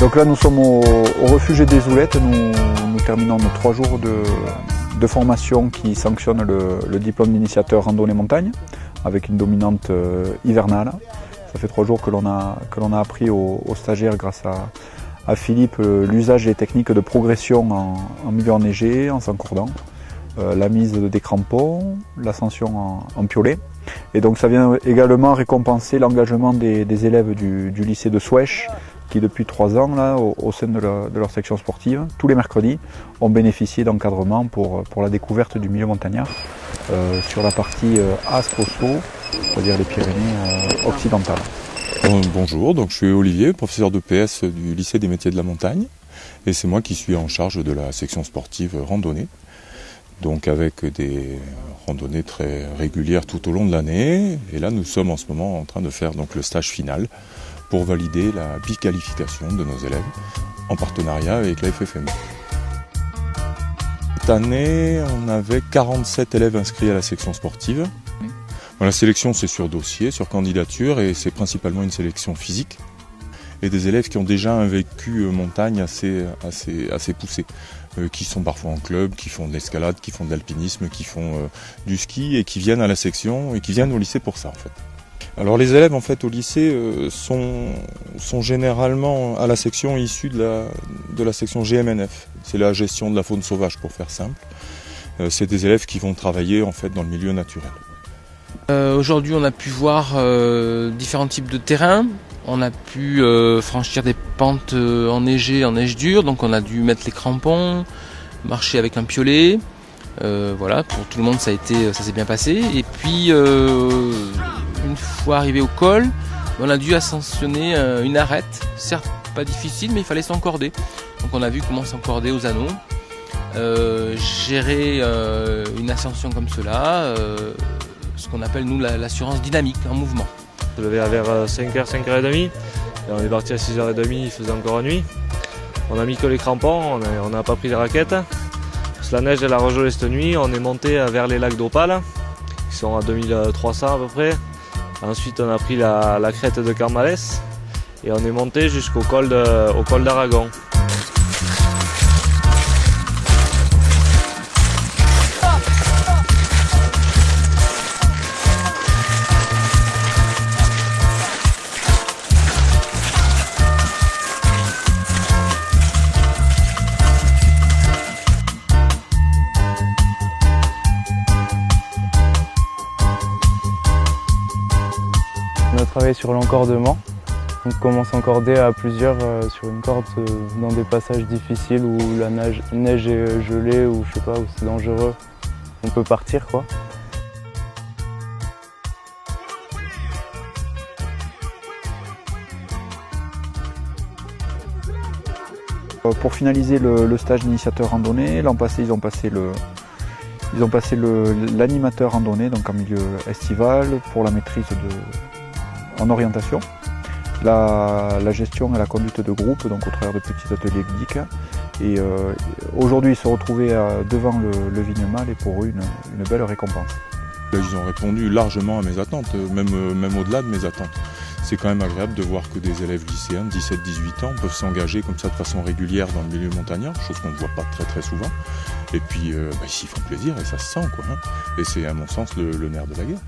Donc là, nous sommes au, refuge des Oulettes. Nous, terminons nos trois jours de, formation qui sanctionne le, diplôme d'initiateur randonnée montagne avec une dominante euh, hivernale. Ça fait trois jours que l'on a, appris aux, stagiaires grâce à, Philippe euh, l'usage des techniques de progression en, milieu enneigé, en s'encordant, euh, la mise des crampons, l'ascension en, piolet. Et donc ça vient également récompenser l'engagement des, élèves du, lycée de Souèche qui depuis trois ans, là, au, sein de, leur section sportive, tous les mercredis, ont bénéficié d'encadrement pour, pour la découverte du milieu montagnard euh, sur la partie euh, c'est-à-dire les Pyrénées euh, occidentales. Bonjour, donc je suis Olivier, professeur de PS du lycée des métiers de la montagne, et c'est moi qui suis en charge de la section sportive randonnée. Donc avec des randonnées très régulières tout au long de l'année, et là nous sommes en ce moment en train de faire donc le stage final pour valider la biqualification de nos élèves en partenariat avec la FFM. Cette année, on avait 47 élèves inscrits à la section sportive. La sélection, c'est sur dossier, sur candidature, et c'est principalement une sélection physique. Et des élèves qui ont déjà un vécu euh, montagne assez, assez, assez poussé, euh, qui sont parfois en club, qui font de l'escalade, qui font de l'alpinisme, qui font euh, du ski, et qui viennent à la section, et qui viennent au lycée pour ça, en fait. Alors les élèves en fait au lycée euh, sont, généralement à la section issue de la, section GMNF. C'est la gestion de la faune sauvage pour faire simple. Euh, c'est des élèves qui vont travailler en fait dans le milieu naturel. Euh, aujourd'hui on a pu voir différents types de terrains. On a pu franchir des pentes enneigées en neige dure, donc on a dû mettre les crampons, marcher avec un piolet. voilà, pour tout le monde ça a été, ça s'est bien passé. Et puis fois arrivé au col, on a dû ascensionner euh, une arête, certes pas difficile, mais il fallait s'encorder. Donc on a vu comment s'encorder aux anneaux. Euh, gérer euh, une ascension comme cela, ce qu'on appelle nous l'assurance dynamique en mouvement. Je levé vers 5h, 5h30, et on est parti à 6h30, il faisait encore nuit. On a mis que les crampons, on n'a pas pris les raquettes. la neige elle a regelé cette nuit, on est monté vers les lacs d'Opale, qui sont à 2300 à peu près. Ensuite, on a pris la, crête de Carmales et on est monté jusqu'au col d'Aragon. Travailler sur l'encordement. On commence à encorder à plusieurs euh, sur une corde euh, dans des passages difficiles où la neige, est gelée ou je sais pas, où c'est dangereux. On peut partir quoi. Euh, pour finaliser le, stage d'initiateur randonnée, l'an passé ils ont passé le, ils ont passé l'animateur randonnée, donc en milieu estival, pour la maîtrise de, en orientation, la, gestion et la conduite de groupe, donc au travers de petits ateliers ludiques. Et euh, aujourd'hui, se retrouvaient euh, devant le, le Vignemal et pour eux, une, belle récompense. Ils ont répondu largement à mes attentes, même, même au-delà de mes attentes. C'est quand même agréable de voir que des élèves lycéens de 17-18 ans peuvent s'engager comme ça de façon régulière dans le milieu montagnard, chose qu'on ne voit pas très très souvent. Et puis, euh, bah, ils s'y font plaisir et ça se sent, quoi. Hein. Et c'est à mon sens le nerf de la guerre.